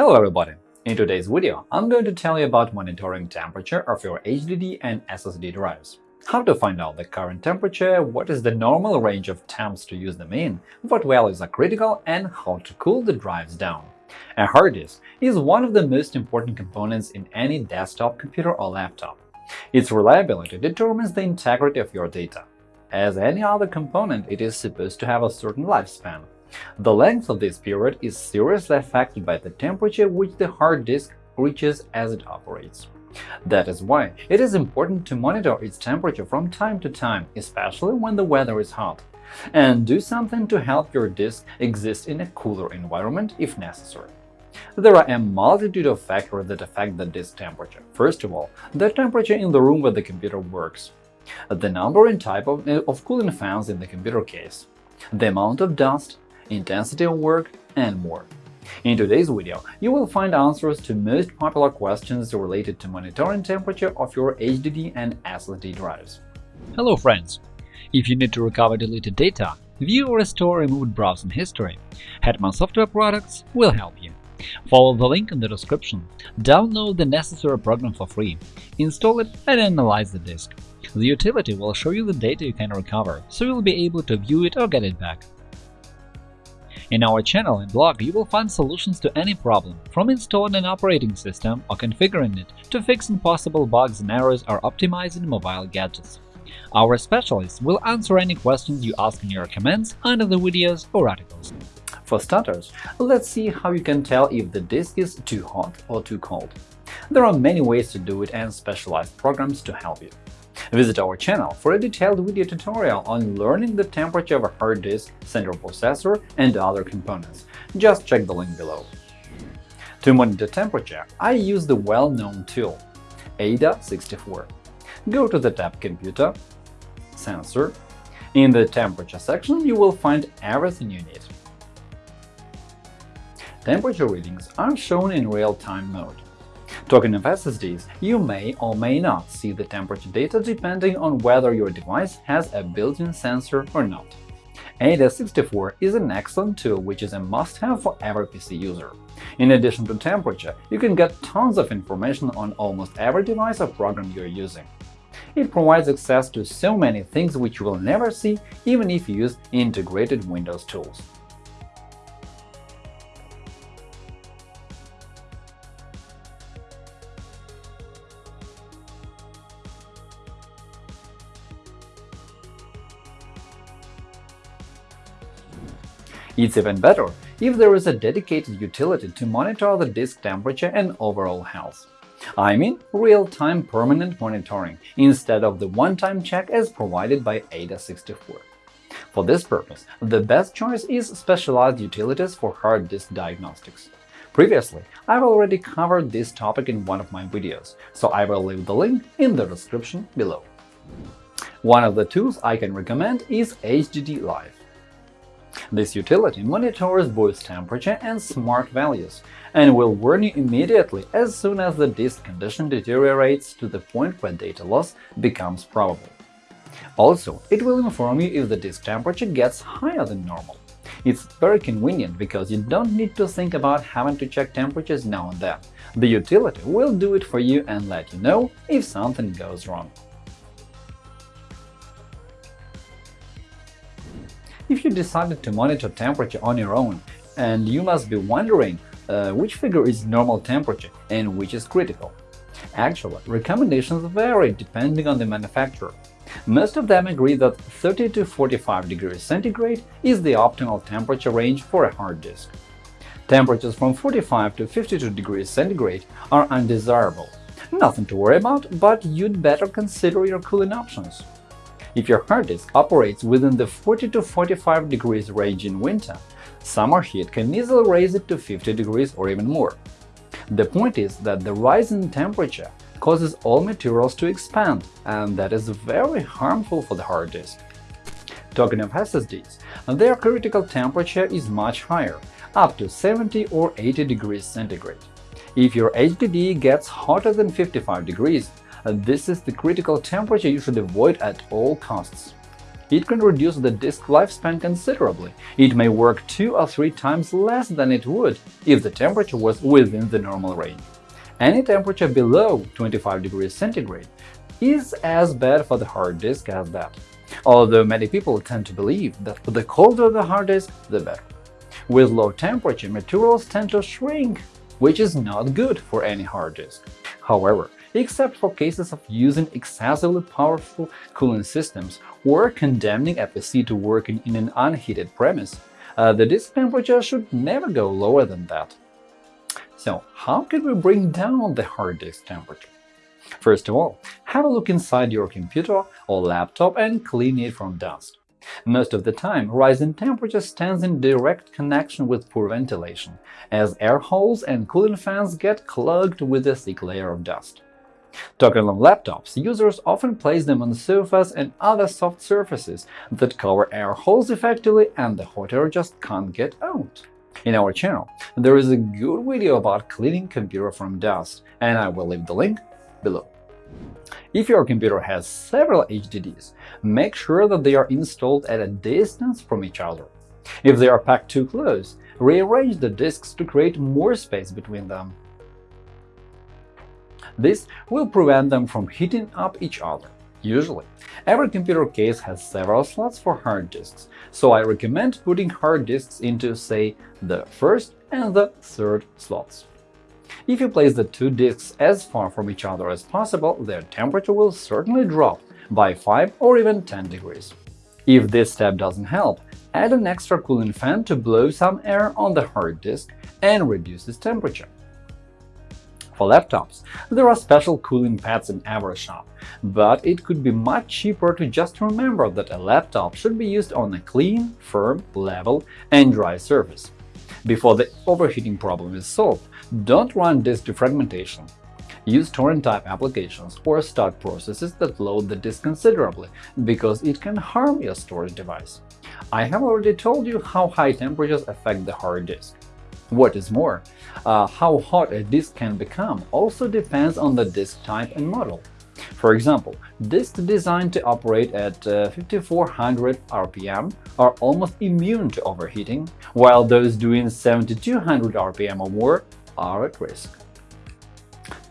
Hello everybody! In today's video, I'm going to tell you about monitoring temperature of your HDD and SSD drives. How to find out the current temperature, what is the normal range of temps to use them in, what values are critical, and how to cool the drives down. A hard disk is one of the most important components in any desktop computer or laptop. Its reliability determines the integrity of your data. As any other component, it is supposed to have a certain lifespan. The length of this period is seriously affected by the temperature which the hard disk reaches as it operates. That is why it is important to monitor its temperature from time to time, especially when the weather is hot, and do something to help your disk exist in a cooler environment if necessary. There are a multitude of factors that affect the disk temperature. First of all, the temperature in the room where the computer works, the number and type of, of cooling fans in the computer case, the amount of dust, intensity of work, and more. In today's video, you will find answers to most popular questions related to monitoring temperature of your HDD and SSD drives. Hello friends! If you need to recover deleted data, view or restore removed browsing history, Hetman Software Products will help you. Follow the link in the description, download the necessary program for free, install it and analyze the disk. The utility will show you the data you can recover, so you'll be able to view it or get it back. In our channel and blog, you will find solutions to any problem, from installing an operating system or configuring it to fixing possible bugs and errors or optimizing mobile gadgets. Our specialists will answer any questions you ask in your comments under the videos or articles. For starters, let's see how you can tell if the disk is too hot or too cold. There are many ways to do it and specialized programs to help you. Visit our channel for a detailed video tutorial on learning the temperature of a hard disk, central processor, and other components. Just check the link below. To monitor temperature, I use the well-known tool AIDA64. Go to the tab Computer, Sensor. In the Temperature section, you will find everything you need. Temperature readings are shown in real-time mode. Talking of SSDs, you may or may not see the temperature data depending on whether your device has a built-in sensor or not. AIDA64 is an excellent tool which is a must-have for every PC user. In addition to temperature, you can get tons of information on almost every device or program you're using. It provides access to so many things which you will never see even if you use integrated Windows tools. It's even better if there is a dedicated utility to monitor the disk temperature and overall health. I mean real-time permanent monitoring instead of the one-time check as provided by AIDA64. For this purpose, the best choice is specialized utilities for hard disk diagnostics. Previously, I've already covered this topic in one of my videos, so I will leave the link in the description below. One of the tools I can recommend is HDDlife. This utility monitors both temperature and smart values and will warn you immediately as soon as the disk condition deteriorates to the point where data loss becomes probable. Also, it will inform you if the disk temperature gets higher than normal. It's very convenient because you don't need to think about having to check temperatures now and then. The utility will do it for you and let you know if something goes wrong. If you decided to monitor temperature on your own, and you must be wondering uh, which figure is normal temperature and which is critical. Actually, recommendations vary depending on the manufacturer. Most of them agree that 30 to 45 degrees centigrade is the optimal temperature range for a hard disk. Temperatures from 45 to 52 degrees centigrade are undesirable. Nothing to worry about, but you'd better consider your cooling options. If your hard disk operates within the 40 to 45 degrees range in winter, summer heat can easily raise it to 50 degrees or even more. The point is that the rise in temperature causes all materials to expand, and that is very harmful for the hard disk. Talking of SSDs, their critical temperature is much higher, up to 70 or 80 degrees centigrade. If your HDD gets hotter than 55 degrees, Uh, this is the critical temperature you should avoid at all costs. it can reduce the disk lifespan considerably. It may work two or three times less than it would if the temperature was within the normal range. Any temperature below 25 degrees centigrade is as bad for the hard disk as that, although many people tend to believe that the colder the hard disk, the better. With low temperature, materials tend to shrink, which is not good for any hard disk. However, except for cases of using excessively powerful cooling systems or condemning a PC to working in an unheated premise, uh, the disk temperature should never go lower than that. So, how can we bring down the hard disk temperature? First of all, have a look inside your computer or laptop and clean it from dust. Most of the time, rising temperature stands in direct connection with poor ventilation, as air holes and cooling fans get clogged with a thick layer of dust. Talking on laptops, users often place them on sofas and other soft surfaces that cover air holes effectively and the hot air just can't get out. In our channel, there is a good video about cleaning computer from dust, and I will leave the link below. If your computer has several HDDs, make sure that they are installed at a distance from each other. If they are packed too close, rearrange the disks to create more space between them. This will prevent them from heating up each other. Usually, every computer case has several slots for hard disks, so I recommend putting hard disks into, say, the first and the third slots. If you place the two disks as far from each other as possible, their temperature will certainly drop by 5 or even 10 degrees. If this step doesn't help, add an extra cooling fan to blow some air on the hard disk and reduce its temperature. For laptops, there are special cooling pads in every shop, but it could be much cheaper to just remember that a laptop should be used on a clean, firm, level, and dry surface. Before the overheating problem is solved, don't run disk defragmentation. Use torrent-type applications or start processes that load the disk considerably, because it can harm your storage device. I have already told you how high temperatures affect the hard disk. What is more, uh, how hot a disk can become also depends on the disk type and model. For example, disks designed to operate at uh, 5400 RPM are almost immune to overheating, while those doing 7200 RPM or more are at risk.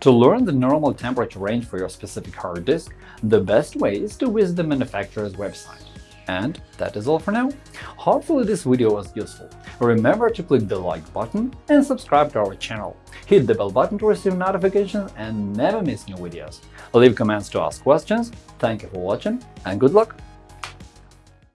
To learn the normal temperature range for your specific hard disk, the best way is to visit the manufacturer's website. And that is all for now. Hopefully this video was useful. Remember to click the like button and subscribe to our channel. Hit the bell button to receive notifications and never miss new videos. Leave comments to ask questions. Thank you for watching and good luck!